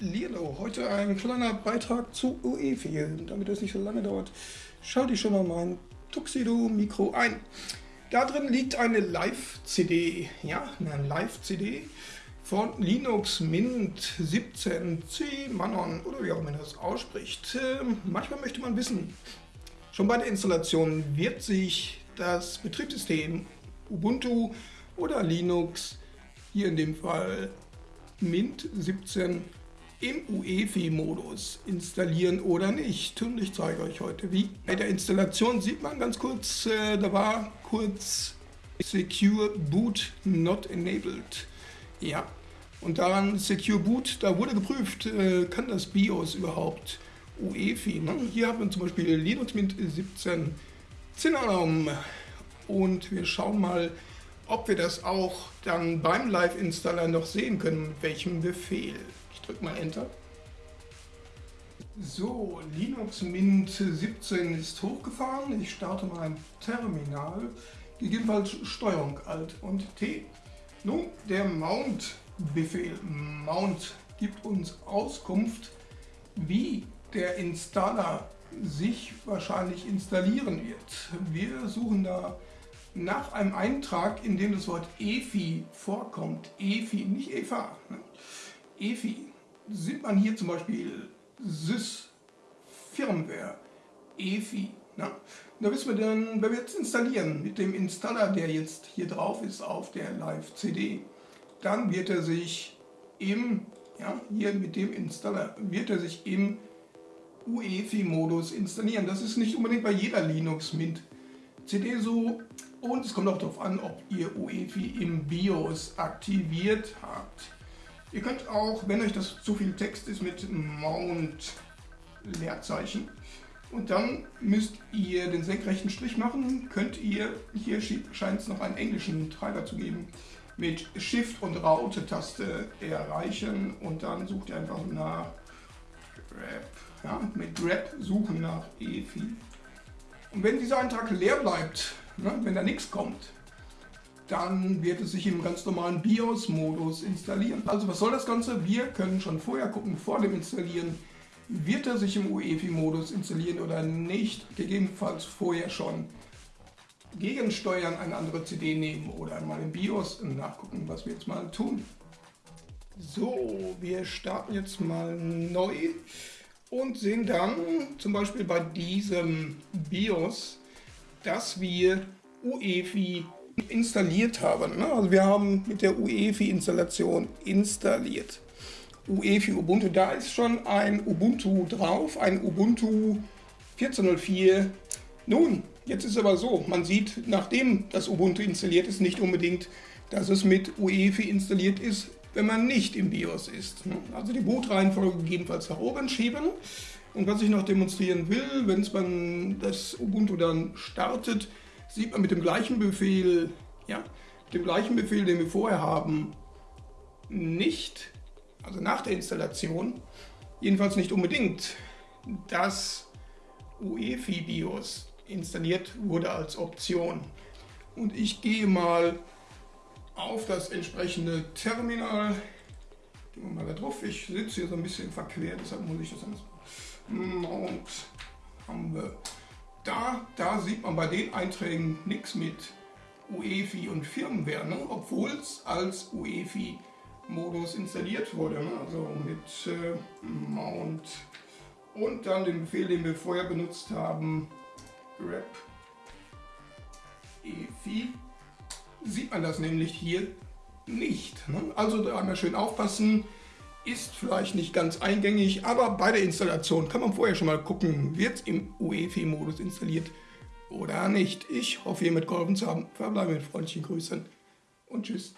Lilo. Heute ein kleiner Beitrag zu UEFI. Damit es nicht so lange dauert, schalte ich schon mal mein Tuxedo-Mikro ein. Da drin liegt eine Live-CD, ja, eine Live-CD von Linux Mint 17C Manon oder wie auch immer man das ausspricht. Ähm, manchmal möchte man wissen, schon bei der Installation wird sich das Betriebssystem Ubuntu oder Linux, hier in dem Fall Mint 17 im UEFI-Modus installieren oder nicht. Und ich zeige euch heute wie. Bei der Installation sieht man ganz kurz, äh, da war kurz Secure Boot Not Enabled. Ja, und daran Secure Boot, da wurde geprüft, äh, kann das BIOS überhaupt UEFI. Ne? Hier haben wir zum Beispiel Linux Mint 17 Cinnamon und wir schauen mal, ob wir das auch dann beim Live-Installer noch sehen können, mit welchem Befehl. Ich drücke mal Enter. So, Linux Mint 17 ist hochgefahren. Ich starte mein Terminal. Gegebenenfalls Steuerung Alt und T. Nun, der Mount-Befehl Mount gibt uns Auskunft, wie der Installer sich wahrscheinlich installieren wird. Wir suchen da nach einem Eintrag, in dem das Wort EFI vorkommt, EFI, nicht EFA, ne? EFI, sieht man hier zum Beispiel Sys Firmware, EFI. Ne? Da wissen wir dann, wenn wir jetzt installieren mit dem Installer, der jetzt hier drauf ist auf der Live-CD, dann wird er sich im, ja, hier mit dem Installer, wird er sich im UEFI-Modus installieren. Das ist nicht unbedingt bei jeder Linux CD so, und es kommt auch darauf an, ob ihr UEFI im BIOS aktiviert habt. Ihr könnt auch, wenn euch das zu viel Text ist, mit Mount Leerzeichen. Und dann müsst ihr den senkrechten Strich machen, könnt ihr, hier scheint es noch einen englischen Treiber zu geben, mit Shift und Raute-Taste erreichen. Und dann sucht ihr einfach nach Grab, ja, mit Grab suchen nach EFI. Und wenn dieser Eintrag leer bleibt, Ne? Wenn da nichts kommt, dann wird es sich im ganz normalen BIOS-Modus installieren. Also was soll das Ganze? Wir können schon vorher gucken, vor dem Installieren, wird er sich im UEFI-Modus installieren oder nicht. Gegebenenfalls vorher schon gegensteuern, eine andere CD nehmen oder einmal im BIOS nachgucken, was wir jetzt mal tun. So, wir starten jetzt mal neu und sehen dann zum Beispiel bei diesem BIOS dass wir UEFI installiert haben. Ne? Also wir haben mit der UEFI-Installation installiert. UEFI Ubuntu, da ist schon ein Ubuntu drauf, ein Ubuntu 14.04. Nun, jetzt ist aber so, man sieht, nachdem das Ubuntu installiert ist, nicht unbedingt, dass es mit UEFI installiert ist, wenn man nicht im BIOS ist. Also die Bootreihenfolge gegebenenfalls nach oben schieben und was ich noch demonstrieren will, wenn man das Ubuntu dann startet, sieht man mit dem gleichen Befehl, ja, mit dem gleichen Befehl, den wir vorher haben, nicht, also nach der Installation, jedenfalls nicht unbedingt, dass UEFI BIOS installiert wurde als Option. Und ich gehe mal auf das entsprechende Terminal. Gehen wir mal da drauf. Ich sitze hier so ein bisschen verquert, deshalb muss ich das alles und haben wir da, da sieht man bei den Einträgen nichts mit UEFI und Firmware, ne? obwohl es als UEFI-Modus installiert wurde. Ne? Also mit äh, Mount und dann den Befehl, den wir vorher benutzt haben, grep EFI, sieht man das nämlich hier nicht. Ne? Also da einmal schön aufpassen, ist vielleicht nicht ganz eingängig, aber bei der Installation kann man vorher schon mal gucken, wird es im UEFI-Modus installiert oder nicht. Ich hoffe, ihr mitgeholfen zu haben. Verbleibe mit freundlichen Grüßen und tschüss.